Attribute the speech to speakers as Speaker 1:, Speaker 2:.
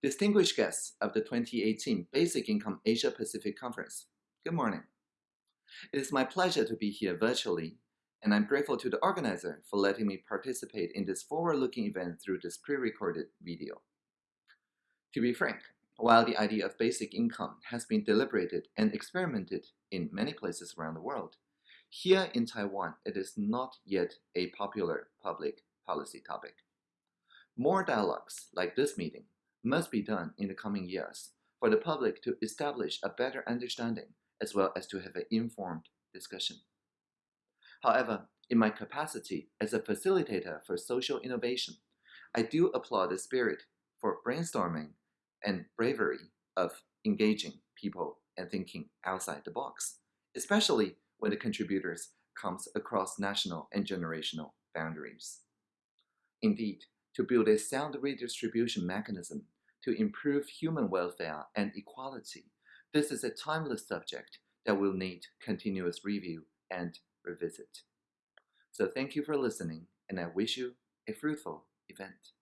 Speaker 1: Distinguished guests of the 2018 Basic Income Asia Pacific Conference, good morning. It is my pleasure to be here virtually, and I'm grateful to the organizer for letting me participate in this forward-looking event through this pre-recorded video. To be frank, while the idea of basic income has been deliberated and experimented in many places around the world, here in Taiwan, it is not yet a popular public policy topic. More dialogues like this meeting must be done in the coming years for the public to establish a better understanding as well as to have an informed discussion. However, in my capacity as a facilitator for social innovation, I do applaud the spirit for brainstorming and bravery of engaging people and thinking outside the box, especially when the contributors comes across national and generational boundaries. Indeed, to build a sound redistribution mechanism to improve human welfare and equality, this is a timeless subject that will need continuous review and revisit. So thank you for listening, and I wish you a fruitful event.